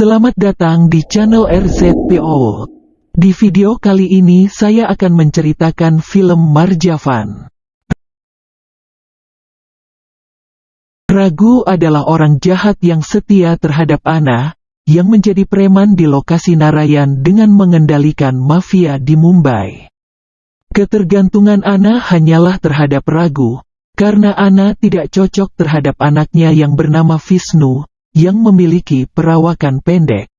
Selamat datang di channel RZPO. Di video kali ini saya akan menceritakan film Marjavan. Ragu adalah orang jahat yang setia terhadap Ana, yang menjadi preman di lokasi Narayan dengan mengendalikan mafia di Mumbai. Ketergantungan Ana hanyalah terhadap Ragu, karena Ana tidak cocok terhadap anaknya yang bernama Visnu, yang memiliki perawakan pendek.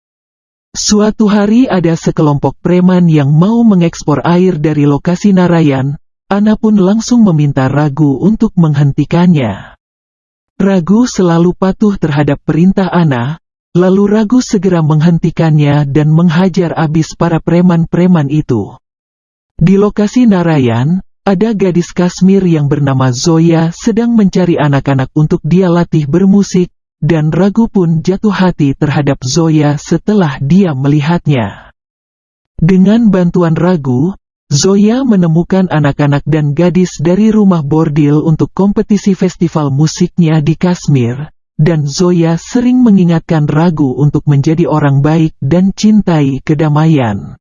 Suatu hari ada sekelompok preman yang mau mengekspor air dari lokasi Narayan, Ana pun langsung meminta Ragu untuk menghentikannya. Ragu selalu patuh terhadap perintah Ana, lalu Ragu segera menghentikannya dan menghajar abis para preman-preman itu. Di lokasi Narayan, ada gadis Kashmir yang bernama Zoya sedang mencari anak-anak untuk dia latih bermusik, dan Ragu pun jatuh hati terhadap Zoya setelah dia melihatnya. Dengan bantuan Ragu, Zoya menemukan anak-anak dan gadis dari rumah bordil untuk kompetisi festival musiknya di Kashmir, dan Zoya sering mengingatkan Ragu untuk menjadi orang baik dan cintai kedamaian.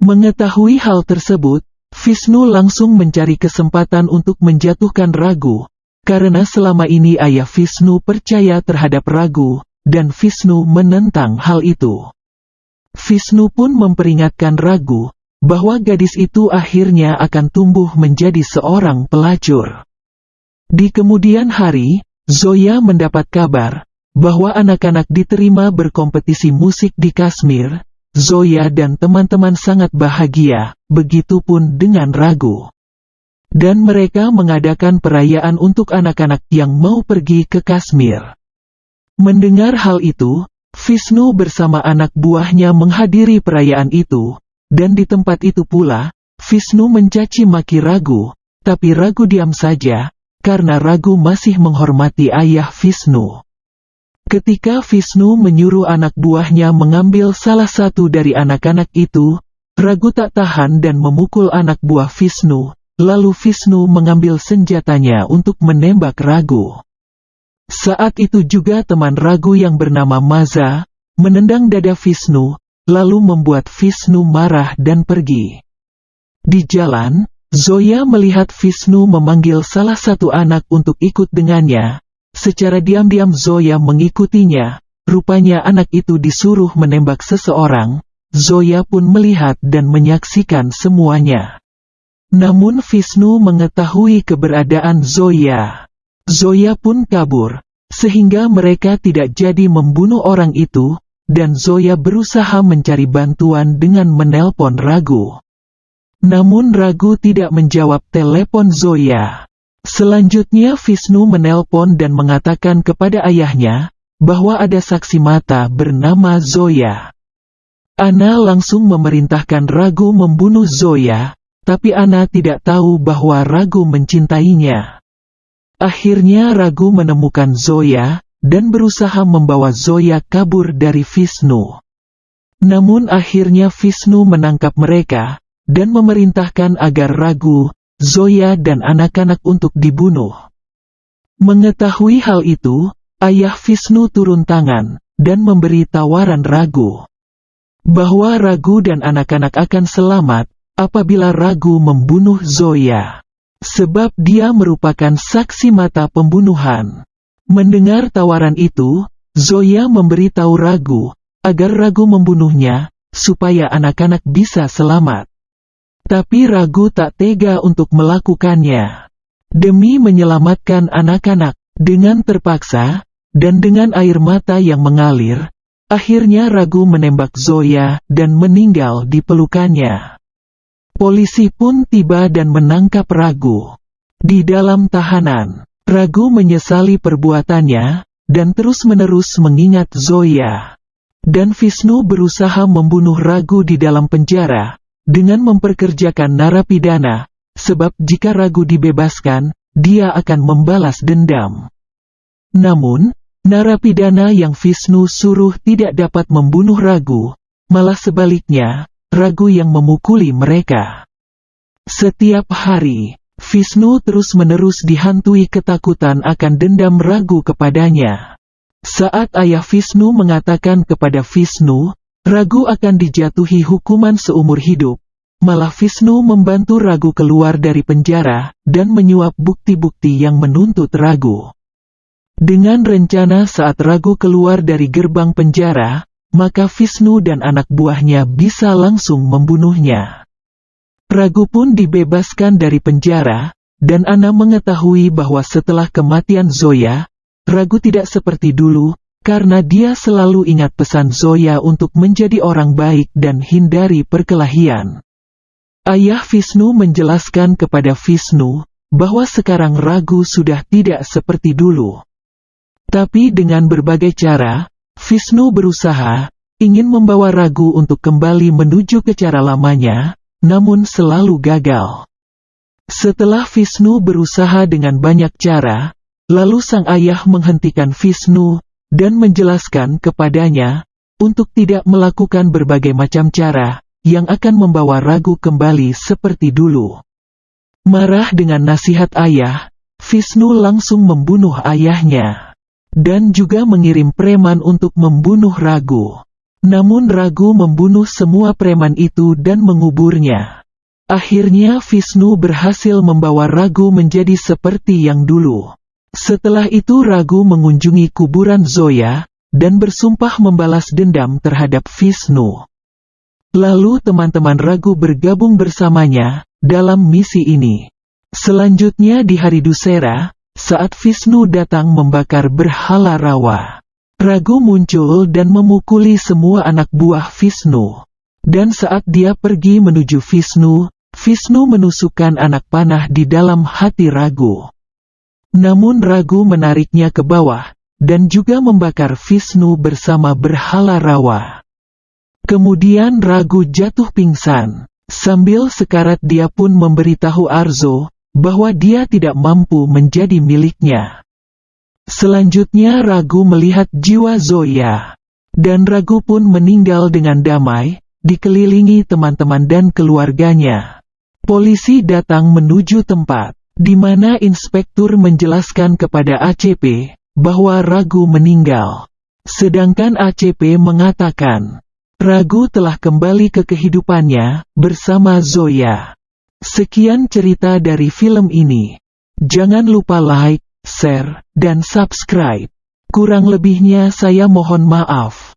Mengetahui hal tersebut, Visnu langsung mencari kesempatan untuk menjatuhkan Ragu, karena selama ini ayah Visnu percaya terhadap Ragu, dan Visnu menentang hal itu. Visnu pun memperingatkan Ragu, bahwa gadis itu akhirnya akan tumbuh menjadi seorang pelacur. Di kemudian hari, Zoya mendapat kabar, bahwa anak-anak diterima berkompetisi musik di Kashmir, Zoya dan teman-teman sangat bahagia, begitupun dengan Ragu. Dan mereka mengadakan perayaan untuk anak-anak yang mau pergi ke Kashmir. Mendengar hal itu, Vishnu bersama anak buahnya menghadiri perayaan itu, dan di tempat itu pula, Vishnu mencaci maki Ragu, tapi Ragu diam saja, karena Ragu masih menghormati ayah Vishnu. Ketika Visnu menyuruh anak buahnya mengambil salah satu dari anak-anak itu, Ragu tak tahan dan memukul anak buah Visnu, lalu Visnu mengambil senjatanya untuk menembak Ragu. Saat itu juga teman Ragu yang bernama Maza, menendang dada Visnu, lalu membuat Visnu marah dan pergi. Di jalan, Zoya melihat Visnu memanggil salah satu anak untuk ikut dengannya, Secara diam-diam Zoya mengikutinya, rupanya anak itu disuruh menembak seseorang, Zoya pun melihat dan menyaksikan semuanya. Namun Visnu mengetahui keberadaan Zoya. Zoya pun kabur, sehingga mereka tidak jadi membunuh orang itu, dan Zoya berusaha mencari bantuan dengan menelpon Ragu. Namun Ragu tidak menjawab telepon Zoya. Selanjutnya Visnu menelpon dan mengatakan kepada ayahnya, bahwa ada saksi mata bernama Zoya. Ana langsung memerintahkan Ragu membunuh Zoya, tapi Ana tidak tahu bahwa Ragu mencintainya. Akhirnya Ragu menemukan Zoya, dan berusaha membawa Zoya kabur dari Visnu. Namun akhirnya Visnu menangkap mereka, dan memerintahkan agar Ragu, Zoya dan anak-anak untuk dibunuh. Mengetahui hal itu, ayah Visnu turun tangan, dan memberi tawaran Ragu. Bahwa Ragu dan anak-anak akan selamat, apabila Ragu membunuh Zoya. Sebab dia merupakan saksi mata pembunuhan. Mendengar tawaran itu, Zoya memberitahu Ragu, agar Ragu membunuhnya, supaya anak-anak bisa selamat. Tapi Ragu tak tega untuk melakukannya. Demi menyelamatkan anak-anak, dengan terpaksa, dan dengan air mata yang mengalir, akhirnya Ragu menembak Zoya dan meninggal di pelukannya. Polisi pun tiba dan menangkap Ragu. Di dalam tahanan, Ragu menyesali perbuatannya, dan terus-menerus mengingat Zoya. Dan Visnu berusaha membunuh Ragu di dalam penjara, dengan memperkerjakan narapidana, sebab jika ragu dibebaskan, dia akan membalas dendam. Namun, narapidana yang Visnu suruh tidak dapat membunuh ragu, malah sebaliknya, ragu yang memukuli mereka. Setiap hari, Visnu terus-menerus dihantui ketakutan akan dendam ragu kepadanya. Saat ayah Vishnu mengatakan kepada Vishnu, Ragu akan dijatuhi hukuman seumur hidup, malah Vishnu membantu Ragu keluar dari penjara dan menyuap bukti-bukti yang menuntut Ragu. Dengan rencana saat Ragu keluar dari gerbang penjara, maka Vishnu dan anak buahnya bisa langsung membunuhnya. Ragu pun dibebaskan dari penjara, dan Ana mengetahui bahwa setelah kematian Zoya, Ragu tidak seperti dulu, karena dia selalu ingat pesan Zoya untuk menjadi orang baik dan hindari perkelahian. Ayah Vishnu menjelaskan kepada Vishnu, bahwa sekarang Ragu sudah tidak seperti dulu. Tapi dengan berbagai cara, Vishnu berusaha, ingin membawa Ragu untuk kembali menuju ke cara lamanya, namun selalu gagal. Setelah Vishnu berusaha dengan banyak cara, Lalu sang ayah menghentikan Vishnu, dan menjelaskan kepadanya, untuk tidak melakukan berbagai macam cara, yang akan membawa ragu kembali seperti dulu. Marah dengan nasihat ayah, Vishnu langsung membunuh ayahnya. Dan juga mengirim preman untuk membunuh Ragu. Namun Ragu membunuh semua preman itu dan menguburnya. Akhirnya Vishnu berhasil membawa Ragu menjadi seperti yang dulu. Setelah itu Ragu mengunjungi kuburan Zoya, dan bersumpah membalas dendam terhadap Vishnu. Lalu teman-teman Ragu bergabung bersamanya, dalam misi ini. Selanjutnya di hari Dusera, saat Vishnu datang membakar berhala rawa. Ragu muncul dan memukuli semua anak buah Vishnu. Dan saat dia pergi menuju Vishnu, Vishnu menusukkan anak panah di dalam hati Ragu. Namun ragu menariknya ke bawah, dan juga membakar Vishnu bersama berhala rawa. Kemudian ragu jatuh pingsan. Sambil sekarat dia pun memberitahu Arzo, bahwa dia tidak mampu menjadi miliknya. Selanjutnya Ragu melihat jiwa Zoya. Dan Ragu pun meninggal dengan damai, dikelilingi teman-teman dan keluarganya. Polisi datang menuju tempat di mana inspektur menjelaskan kepada ACP bahwa Ragu meninggal. Sedangkan ACP mengatakan, Ragu telah kembali ke kehidupannya bersama Zoya. Sekian cerita dari film ini. Jangan lupa like, share, dan subscribe. Kurang lebihnya saya mohon maaf.